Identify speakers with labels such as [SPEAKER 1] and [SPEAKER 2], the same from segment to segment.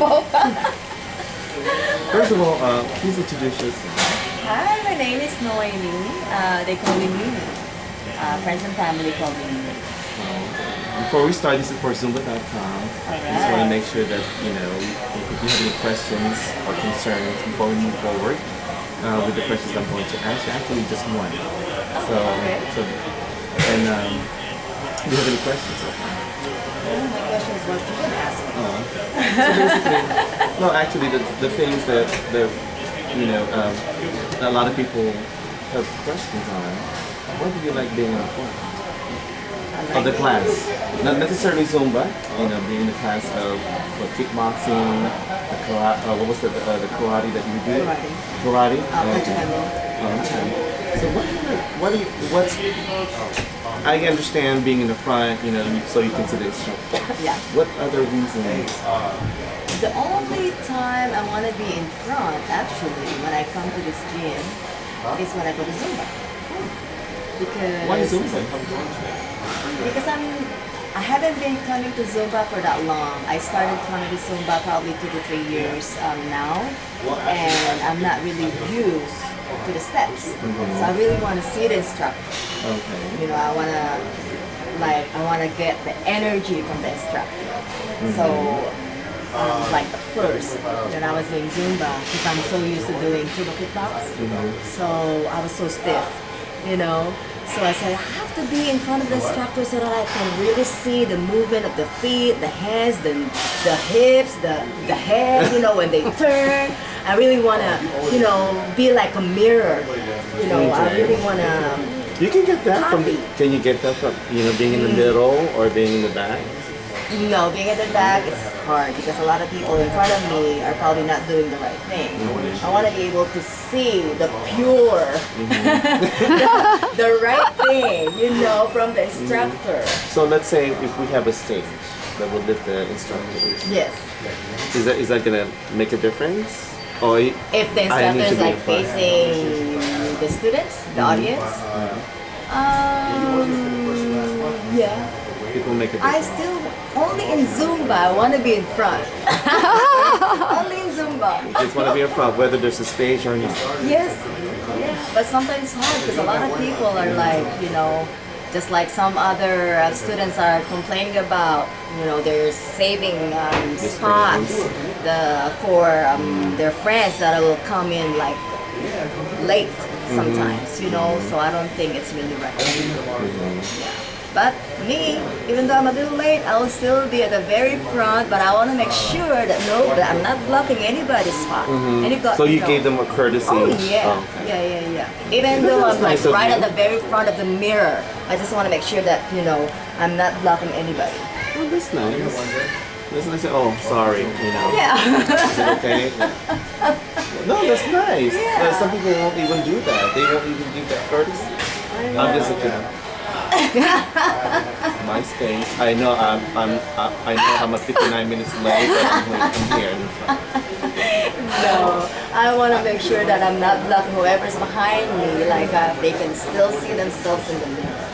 [SPEAKER 1] First of all, uh, please introduce yourself.
[SPEAKER 2] Hi, my name is Noemi. Uh, they call me Mimi. Uh, friends and family call me Mimi.
[SPEAKER 1] Before we start, this is for Zumba.com. I just want to make sure that, you know, if you have any questions or concerns before we move forward uh, with the questions I'm going to ask you, actually just one. So,
[SPEAKER 2] Okay.
[SPEAKER 1] so and um, do you have any questions so far?
[SPEAKER 2] Oh, my question is what you can ask.
[SPEAKER 1] Oh. So basically, no, actually, the, the things that, that you know, um, a lot of people have questions on. What do you like being in the front
[SPEAKER 2] I
[SPEAKER 1] of the
[SPEAKER 2] like
[SPEAKER 1] class? Not necessarily Zumba, you know, being in the class of what, kickboxing, the karate, uh, what was the, uh, the karate that you did?
[SPEAKER 2] Karate.
[SPEAKER 1] Karate?
[SPEAKER 2] Uh,
[SPEAKER 1] Okay. Okay. So what, what do you, what's, I understand being in the front, you know, so you can consider instructor.
[SPEAKER 2] Yeah.
[SPEAKER 1] What other reasons?
[SPEAKER 2] The only time I want to be in front, actually, when I come to this gym, is when I go to Zumba. Because
[SPEAKER 1] Why Zumba?
[SPEAKER 2] Because I'm, I haven't been coming to Zumba for that long. I started coming to Zumba probably two to three years um, now, and I'm not really used to the steps. So I really want to see the instructor.
[SPEAKER 1] Okay.
[SPEAKER 2] You know, I want to, like, I want to get the energy from the instructor. So, um, like the first that I was doing Zumba, because I'm so used to doing turbo kickbox, so I was so stiff, you know. So I said, I have to be in front of the instructor so that I can really see the movement of the feet, the hands, the, the hips, the, the head, you know, when they turn. I really want to, you know, be like a mirror. You know, I really want to
[SPEAKER 1] You can get that from.
[SPEAKER 2] Copy.
[SPEAKER 1] Can you get that from you know being in the mm. middle or being in the back?
[SPEAKER 2] No, being at the back is hard because a lot of people in front of me are probably not doing the right thing. Mm-hmm. I want to be able to see the pure, the, mm-hmm. the right thing, you know, from the instructor. Mm-hmm.
[SPEAKER 1] So let's say if we have a stage that will lift the instructors,
[SPEAKER 2] Yes.
[SPEAKER 1] is that is that gonna make a difference?
[SPEAKER 2] If the instructor is like facing the students, the audience, um, yeah.
[SPEAKER 1] it will make a
[SPEAKER 2] I still only in Zumba. I want to be in front. only in Zumba.
[SPEAKER 1] You just want to be in front, whether there's a stage or not.
[SPEAKER 2] Yes, yeah, but sometimes it's hard because a lot of people are like, you know, just like some other uh, students are complaining about, you know, they're saving um, spots the for um, their friends that will come in like late sometimes, you know. So I don't think it's really right. Yeah. But me, even though I'm a little late, I will still be at the very front. But I want to make sure that no, that I'm not blocking anybody's spot. And you've got
[SPEAKER 1] So
[SPEAKER 2] to
[SPEAKER 1] you
[SPEAKER 2] know.
[SPEAKER 1] gave them a courtesy.
[SPEAKER 2] Oh yeah,
[SPEAKER 1] Oh, okay.
[SPEAKER 2] yeah, yeah, yeah. Even though I'm like
[SPEAKER 1] nice of
[SPEAKER 2] right
[SPEAKER 1] you.
[SPEAKER 2] at the very front of the mirror, I just want to make sure that you know I'm not blocking anybody.
[SPEAKER 1] Oh, that's nice. That's nice. Oh, sorry. You know.
[SPEAKER 2] Yeah.
[SPEAKER 1] Is it okay? no, that's nice.
[SPEAKER 2] Yeah.
[SPEAKER 1] Uh, some people won't even do that. They won't even give that courtesy. I'm just a kid. My space. I know I'm, I'm, I I know I'm a 59 minutes late, but I'm, I'm here in the front.
[SPEAKER 2] no, I want to make sure that I'm not blocking whoever's behind me. Like uh, they can still see themselves in the mirror.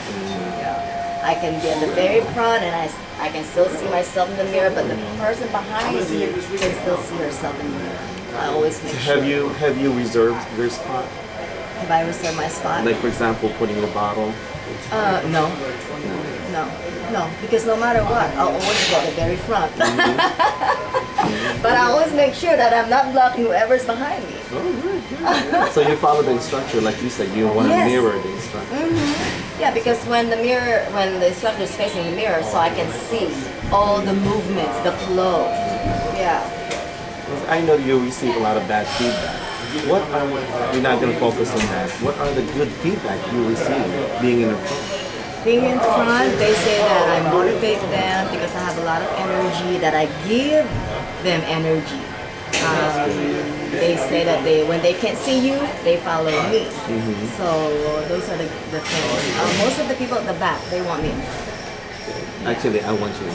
[SPEAKER 2] I can be at the very front and I, I can still see myself in the mirror, but the person behind me can still see herself in the mirror. I always make sure.
[SPEAKER 1] Have you have you reserved your spot?
[SPEAKER 2] Have I reserved my spot?
[SPEAKER 1] Like for example, putting a bottle.
[SPEAKER 2] Uh, no. No. No. Because no matter what, I'll always go to the very front. but I always make sure that I'm not blocking whoever's behind me.
[SPEAKER 1] So you follow the instructor, like you said, you want to
[SPEAKER 2] Yes.
[SPEAKER 1] mirror the instructor.
[SPEAKER 2] Yeah, because when the mirror, when the instructor is facing the mirror, so I can see all the movements, the flow. Yeah.
[SPEAKER 1] I know you receive a lot of bad feedback. What are we're not going to focus on that? What are the good feedback you receive being in the front?
[SPEAKER 2] Being in front, they say that I motivate them because I have a lot of energy, that I give them energy. Um, they say that they when they can't see you, they follow me. So those are the, the things. Uh, most of the people at the back, they want me.
[SPEAKER 1] Actually, I want you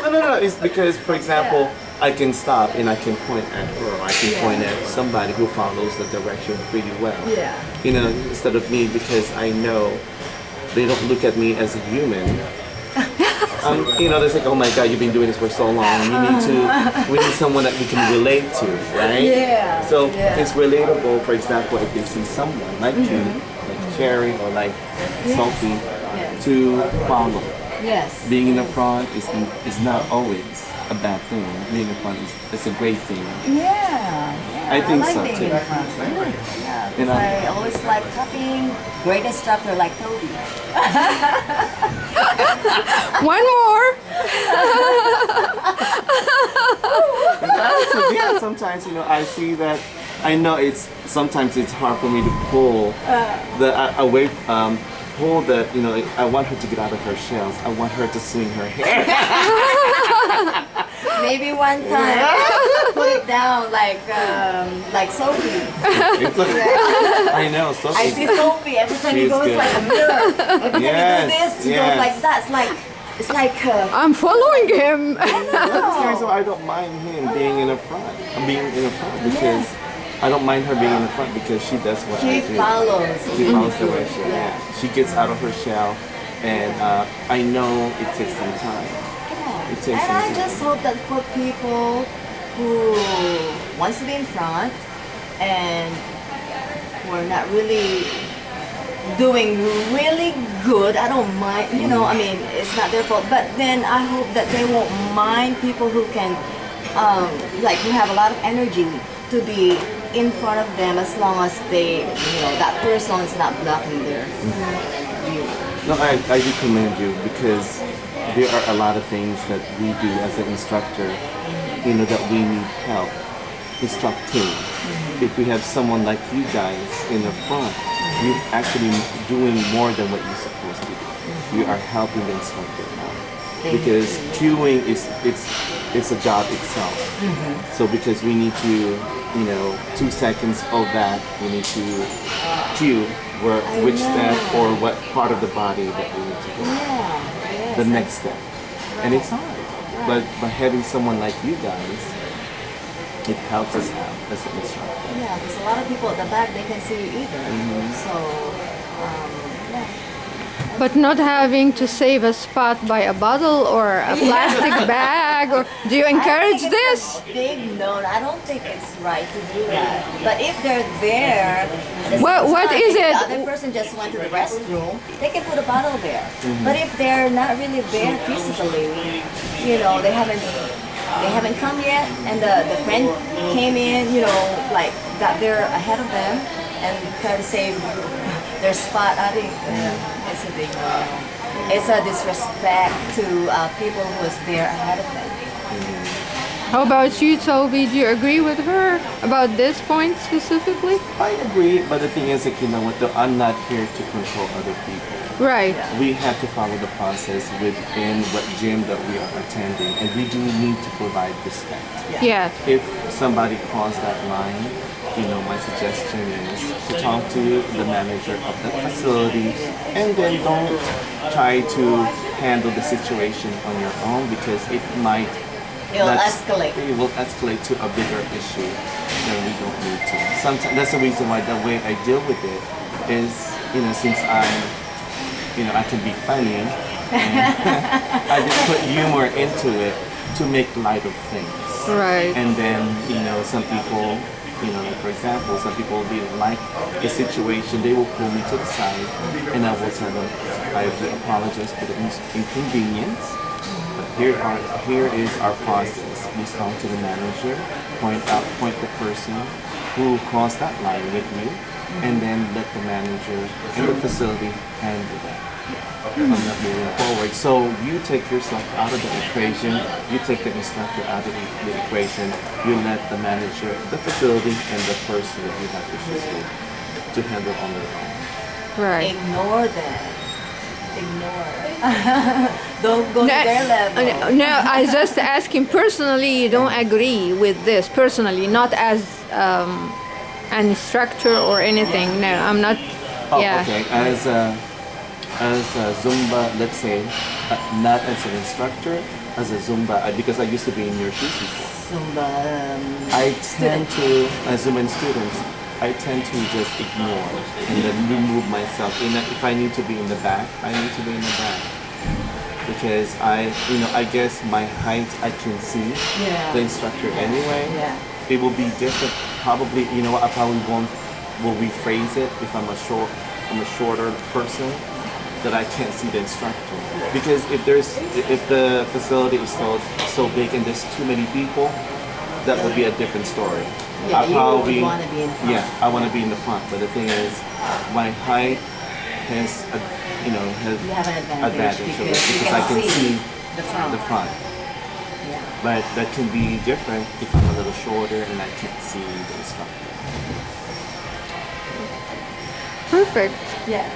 [SPEAKER 1] no, no, no. It's because, for example, I can stop and I can point at her. I can
[SPEAKER 2] Yeah.
[SPEAKER 1] point at somebody who follows the direction pretty well.
[SPEAKER 2] Yeah.
[SPEAKER 1] You know, instead of me because I know they don't look at me as a human. um, you know, they say, oh my God, you've been doing this for so long. You need to, we need someone that we can relate to, right?
[SPEAKER 2] Yeah,
[SPEAKER 1] So
[SPEAKER 2] yeah.
[SPEAKER 1] it's relatable, for example, if they see someone like you, like Cherry or like Sophie,
[SPEAKER 2] Mm-hmm. Yes.
[SPEAKER 1] to follow.
[SPEAKER 2] Yes.
[SPEAKER 1] Being in the front is, is not always a bad thing. Being in front is, is a great thing.
[SPEAKER 2] Yeah, yeah.
[SPEAKER 1] I think
[SPEAKER 2] like
[SPEAKER 1] so,
[SPEAKER 2] being
[SPEAKER 1] too.
[SPEAKER 2] in front. Yeah, yeah. 'cause
[SPEAKER 1] You know?
[SPEAKER 2] I always like copying great instructor like Toby.
[SPEAKER 3] One more.
[SPEAKER 1] So, yeah, sometimes you know I see that. I know it's sometimes it's hard for me to pull the uh, away, um, pull the you know. I want her to get out of her shells. I want her to swing her hair.
[SPEAKER 2] Maybe one time put it down like um, like Sophie.
[SPEAKER 1] It's like- I know. So
[SPEAKER 2] I see Sophie every time he
[SPEAKER 1] She's
[SPEAKER 2] goes
[SPEAKER 1] good.
[SPEAKER 2] like a mirror. Every time
[SPEAKER 1] Yes,
[SPEAKER 2] he do this, he
[SPEAKER 1] yes.
[SPEAKER 2] goes like that. It's like it's like uh,
[SPEAKER 3] I'm following him.
[SPEAKER 1] That's the reason why I don't mind him being in a front. uh, Being in a front because I don't mind her being in the front because she does what
[SPEAKER 2] she
[SPEAKER 1] I do.
[SPEAKER 2] follows.
[SPEAKER 1] She follows the way she yeah. She gets out of her shell, and uh, I know it takes some time. It takes
[SPEAKER 2] And
[SPEAKER 1] some
[SPEAKER 2] I
[SPEAKER 1] time.
[SPEAKER 2] just hope that for people who wants to be in front and who are not really doing really good, I don't mind, you know, I mean, it's not their fault. But then I hope that they won't mind people who can, um, like, who have a lot of energy to be in front of them as long as they, you know, that person is not blocking their view.
[SPEAKER 1] No, I, I do commend you because there are a lot of things that we do as an instructor, you know, that we need help instructing. Mm-hmm. If we have someone like you guys in the front, you're mm-hmm. actually doing more than what you're supposed to do. You are mm-hmm. helping the instructor out. Because cueing is it's it's a job itself. So because we need to, you know, two seconds of that, we need to cue where which step or what part of the body that we need to go
[SPEAKER 2] Yeah, yes.
[SPEAKER 1] the next step. And it's hard. But by having someone like you guys, it helps us out as an instructor.
[SPEAKER 2] Yeah, because a lot of people at the back they can see you either.
[SPEAKER 1] Mm-hmm.
[SPEAKER 2] So, um.
[SPEAKER 3] But not having to save a spot by a bottle or a plastic bag, or do you
[SPEAKER 2] I don't
[SPEAKER 3] encourage this?
[SPEAKER 2] a big no, I don't think it's right to do that. But if they're there, at
[SPEAKER 3] What-
[SPEAKER 2] same
[SPEAKER 3] what
[SPEAKER 2] time,
[SPEAKER 3] is it?
[SPEAKER 2] The other person just went to the restroom. They can put a bottle there.
[SPEAKER 1] Mm-hmm.
[SPEAKER 2] But if they're not really there physically, you know, they haven't. They haven't come yet, and the, the friend came in, you know, like got there ahead of them, and tried to save their spot. I think uh, it's a big no. It's a disrespect to uh, people who was there ahead of them.
[SPEAKER 3] How about you, Toby? Do you agree with her about this point specifically?
[SPEAKER 1] I agree, but the thing is, like, you know what, though, I'm not here to control other people.
[SPEAKER 3] Right.
[SPEAKER 1] We have to follow the process within what gym that we are attending, and we do need to provide respect.
[SPEAKER 3] Yes.
[SPEAKER 1] If somebody crossed that line, you know, my suggestion is to talk to the manager of the facility and then don't try to handle the situation on your own because it might
[SPEAKER 2] It'll escalate.
[SPEAKER 1] It will escalate to a bigger issue than we don't need to. Sometimes that's the reason why the way I deal with it is, you know, since I'm, you know, I can be funny, I just put humor into it to make light of things.
[SPEAKER 3] Right.
[SPEAKER 1] And then, you know, some people, you know, like for example, some people will be like the situation, they will pull me to the side and I will tell them, I apologize for the inconvenience. But here are here is our process. We talk to the manager, point out point the person who crossed that line with you, and then let the manager in the facility handle that. I'm not moving forward. So you take yourself out of the equation, you take the instructor out of the, the equation, you let the manager, the facility, and the person that you have issues with to handle on their own.
[SPEAKER 3] Right.
[SPEAKER 2] Ignore them. Ignore. Don't go to their level.
[SPEAKER 3] no, I just asking personally. You don't agree with this personally, not as um, an instructor or anything. No, I'm not.
[SPEAKER 1] Oh,
[SPEAKER 3] yeah.
[SPEAKER 1] okay. As a, as a Zumba, let's say, uh, not as an instructor, as a Zumba, uh, because I used to be in your shoes before.
[SPEAKER 2] Zumba. Um,
[SPEAKER 1] I tend to, as Zumba students, I tend to just ignore and then remove myself. In if I need to be in the back, I need to be in the back. because I, you know, I guess my height I can see
[SPEAKER 2] Yeah.
[SPEAKER 1] the instructor anyway.
[SPEAKER 2] Yeah.
[SPEAKER 1] It will be different. Probably, you know? I probably won't. Will rephrase it if I'm a short, I'm a shorter person that I can't see the instructor. Because if there's, if the facility is so so big and there's too many people, that would be a different story.
[SPEAKER 2] Yeah,
[SPEAKER 1] I
[SPEAKER 2] you would wanna be in front.
[SPEAKER 1] Yeah, I want to be in the front. But the thing is, my height has, a, you know, has
[SPEAKER 2] You have an advantage,
[SPEAKER 1] advantage of
[SPEAKER 2] because,
[SPEAKER 1] it because
[SPEAKER 2] can,
[SPEAKER 1] I can see
[SPEAKER 2] the front.
[SPEAKER 1] the front.
[SPEAKER 2] Yeah.
[SPEAKER 1] But that can be different if I'm a little shorter and I can't see the instructor.
[SPEAKER 3] Perfect.
[SPEAKER 2] Yeah.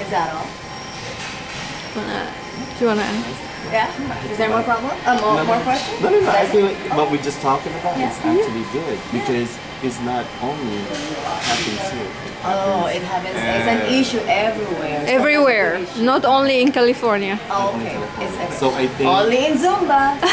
[SPEAKER 2] Is that all?
[SPEAKER 3] Do you want to end?
[SPEAKER 2] Yeah. Is there more problem? Um, no, more, more questions?
[SPEAKER 1] No, no, no. I feel like what we just talking about
[SPEAKER 2] yeah.
[SPEAKER 1] is actually good because it's not only happens here.
[SPEAKER 2] It happens oh, it happens. it's an issue everywhere.
[SPEAKER 3] Everywhere,
[SPEAKER 2] issue.
[SPEAKER 3] not only in California.
[SPEAKER 2] Oh, okay. It's okay.
[SPEAKER 1] so I think
[SPEAKER 2] only in Zumba.